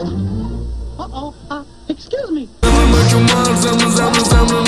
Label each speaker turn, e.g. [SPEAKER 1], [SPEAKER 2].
[SPEAKER 1] Uh-oh, uh, excuse me.